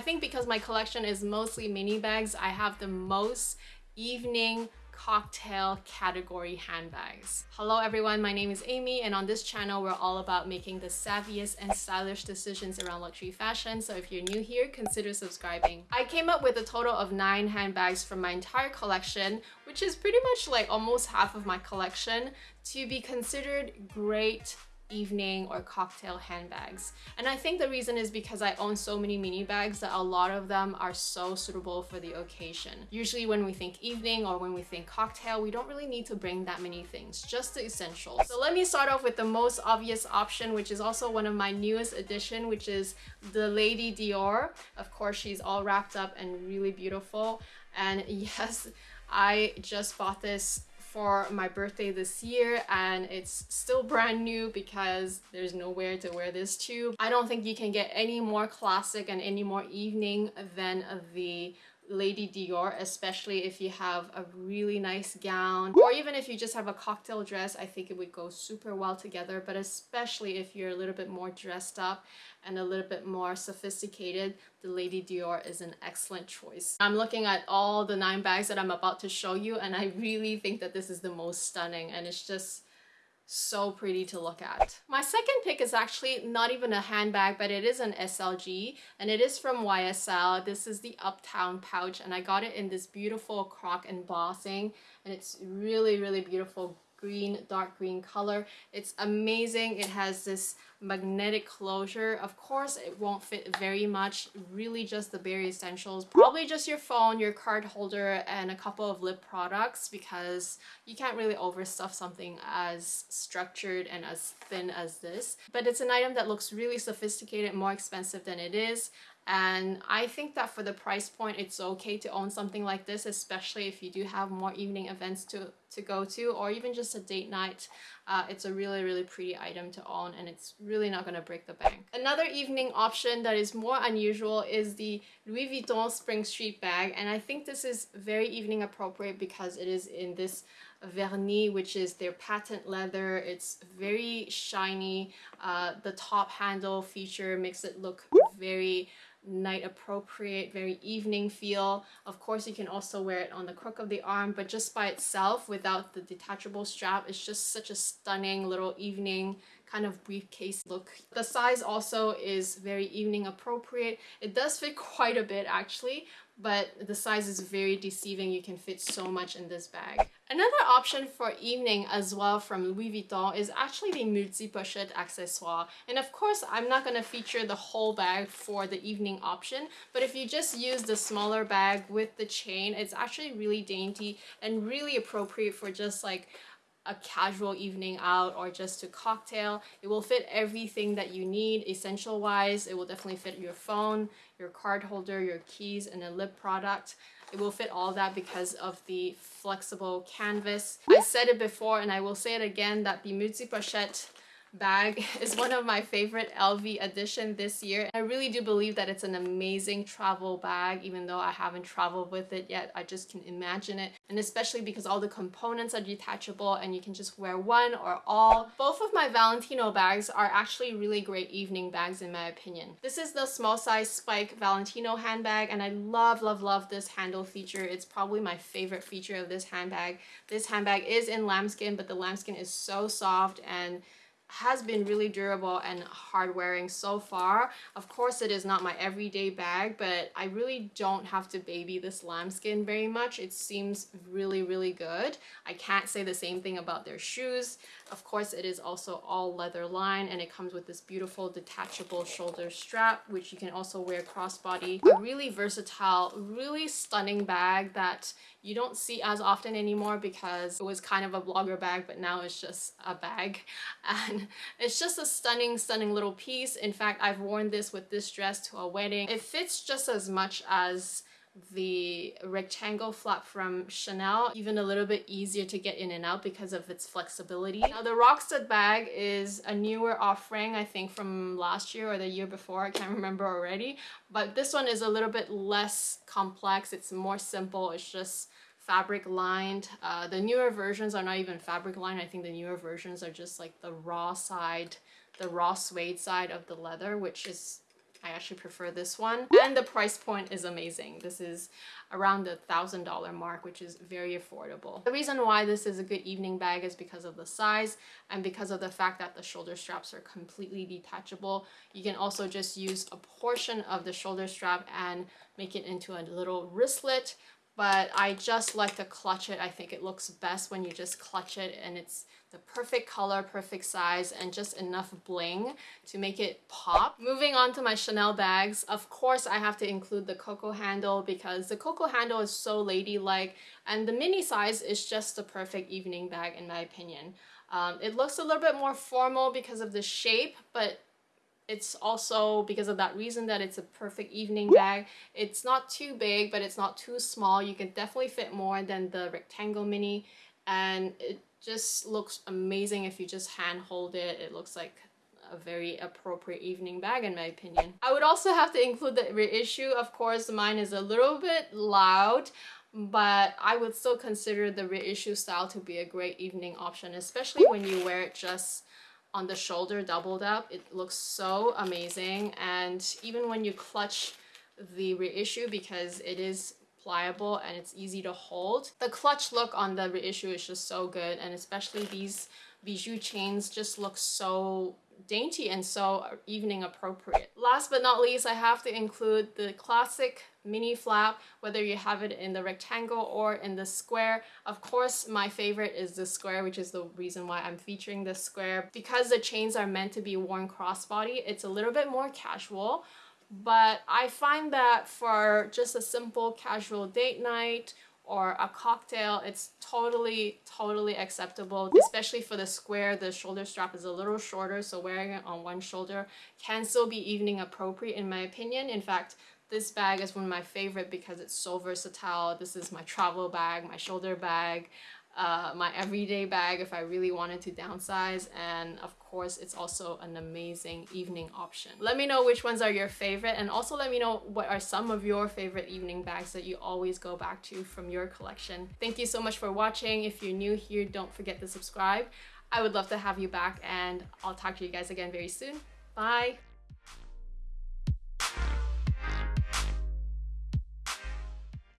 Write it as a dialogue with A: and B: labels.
A: I think because my collection is mostly mini bags, I have the most evening cocktail category handbags. Hello everyone, my name is Amy and on this channel we're all about making the savviest and stylish decisions around luxury fashion so if you're new here, consider subscribing. I came up with a total of 9 handbags from my entire collection which is pretty much like almost half of my collection to be considered great evening or cocktail handbags. And I think the reason is because I own so many mini bags that a lot of them are so suitable for the occasion. Usually when we think evening or when we think cocktail, we don't really need to bring that many things, just the essentials. So let me start off with the most obvious option, which is also one of my newest addition, which is the Lady Dior. Of course, she's all wrapped up and really beautiful. And yes, I just bought this for my birthday this year and it's still brand new because there's nowhere to wear this to. I don't think you can get any more classic and any more evening than the Lady Dior, especially if you have a really nice gown or even if you just have a cocktail dress, I think it would go super well together. But especially if you're a little bit more dressed up and a little bit more sophisticated, the Lady Dior is an excellent choice. I'm looking at all the nine bags that I'm about to show you and I really think that this is the most stunning and it's just so pretty to look at. My second pick is actually not even a handbag, but it is an SLG and it is from YSL. This is the Uptown pouch and I got it in this beautiful croc embossing and it's really, really beautiful green, dark green color. It's amazing. It has this magnetic closure. Of course, it won't fit very much, really just the bare essentials. Probably just your phone, your card holder, and a couple of lip products because you can't really overstuff something as structured and as thin as this. But it's an item that looks really sophisticated, more expensive than it is and I think that for the price point it's okay to own something like this especially if you do have more evening events to to go to or even just a date night. Uh, it's a really really pretty item to own and it's really not gonna break the bank. Another evening option that is more unusual is the Louis Vuitton Spring Street bag and I think this is very evening appropriate because it is in this vernis which is their patent leather. It's very shiny. Uh, the top handle feature makes it look very night appropriate, very evening feel. Of course, you can also wear it on the crook of the arm, but just by itself without the detachable strap, it's just such a stunning little evening kind of briefcase look. The size also is very evening appropriate. It does fit quite a bit actually, but the size is very deceiving. You can fit so much in this bag. Another option for evening as well from Louis Vuitton is actually the multi-pochette accessoire. And of course, I'm not going to feature the whole bag for the evening option, but if you just use the smaller bag with the chain, it's actually really dainty and really appropriate for just like a casual evening out or just to cocktail. It will fit everything that you need essential wise. It will definitely fit your phone, your card holder, your keys, and a lip product. It will fit all that because of the flexible canvas. I said it before and I will say it again that the Multi Pochette bag is one of my favorite LV addition this year. I really do believe that it's an amazing travel bag even though I haven't traveled with it yet. I just can imagine it and especially because all the components are detachable and you can just wear one or all. Both of my Valentino bags are actually really great evening bags in my opinion. This is the small size spike Valentino handbag and I love love love this handle feature. It's probably my favorite feature of this handbag. This handbag is in lambskin but the lambskin is so soft and has been really durable and hard wearing so far. Of course it is not my everyday bag but I really don't have to baby this lambskin very much. It seems really really good. I can't say the same thing about their shoes. Of course it is also all leather line and it comes with this beautiful detachable shoulder strap which you can also wear crossbody. A really versatile, really stunning bag that you don't see as often anymore because it was kind of a blogger bag but now it's just a bag and it's just a stunning stunning little piece. In fact I've worn this with this dress to a wedding. It fits just as much as the rectangle flap from Chanel even a little bit easier to get in and out because of its flexibility. Now the Rockstud bag is a newer offering I think from last year or the year before. I can't remember already. But this one is a little bit less complex. It's more simple. It's just fabric lined. Uh, the newer versions are not even fabric lined I think the newer versions are just like the raw side the raw suede side of the leather which is I actually prefer this one. And the price point is amazing. This is around the thousand dollar mark, which is very affordable. The reason why this is a good evening bag is because of the size and because of the fact that the shoulder straps are completely detachable. You can also just use a portion of the shoulder strap and make it into a little wristlet but I just like to clutch it. I think it looks best when you just clutch it and it's the perfect color, perfect size, and just enough bling to make it pop. Moving on to my Chanel bags, of course I have to include the Coco handle because the Coco handle is so ladylike and the mini size is just the perfect evening bag in my opinion. Um, it looks a little bit more formal because of the shape, but it's also because of that reason that it's a perfect evening bag. It's not too big, but it's not too small. You can definitely fit more than the rectangle mini and it just looks amazing if you just hand hold it. It looks like a very appropriate evening bag in my opinion. I would also have to include the reissue. Of course, mine is a little bit loud, but I would still consider the reissue style to be a great evening option, especially when you wear it just on the shoulder doubled up. It looks so amazing. And even when you clutch the reissue because it is pliable and it's easy to hold. The clutch look on the reissue is just so good and especially these bijou chains just look so dainty and so evening appropriate. Last but not least, I have to include the classic mini flap, whether you have it in the rectangle or in the square. Of course, my favorite is the square, which is the reason why I'm featuring the square. Because the chains are meant to be worn crossbody, it's a little bit more casual, but I find that for just a simple casual date night or a cocktail, it's totally, totally acceptable, especially for the square. The shoulder strap is a little shorter, so wearing it on one shoulder can still be evening appropriate in my opinion. In fact, this bag is one of my favorite because it's so versatile. This is my travel bag, my shoulder bag, uh, my everyday bag if I really wanted to downsize and of course it's also an amazing evening option. Let me know which ones are your favorite and also let me know what are some of your favorite evening bags that you always go back to from your collection. Thank you so much for watching. If you're new here, don't forget to subscribe. I would love to have you back and I'll talk to you guys again very soon. Bye!